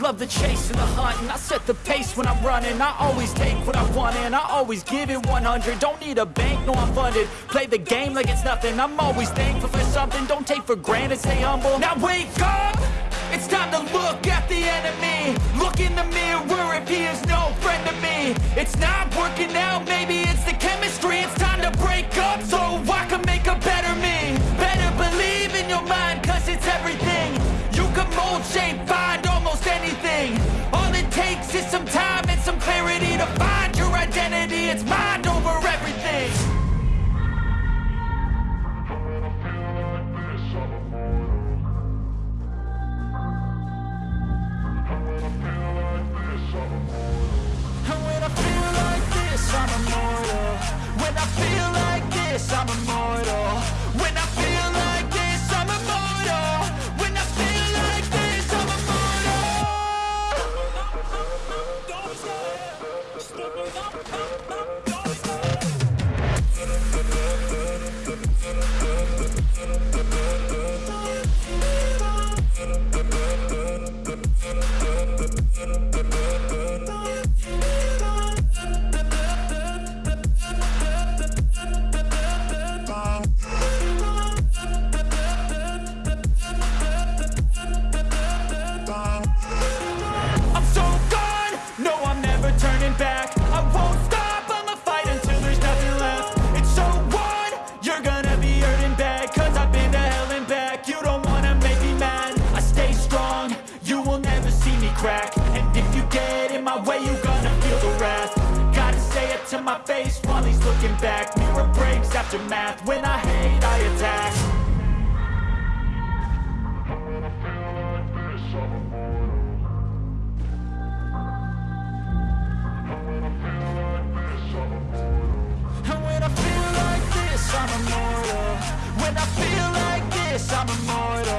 love the chase and the hunt And I set the pace when I'm running. I always take what I want and I always give it 100 Don't need a bank, no I'm funded. Play the game like it's nothing. I'm always thankful for something. Don't take for granted, stay humble. Now wake up! It's time to look at the enemy. Look in the mirror if he is no friend to me. It's not working out, maybe it's the chemistry It's time it's mind my face while he's looking back. Mirror breaks after math, when I hate I attack. And when I feel like this, I'm immortal. When I feel like this, I'm immortal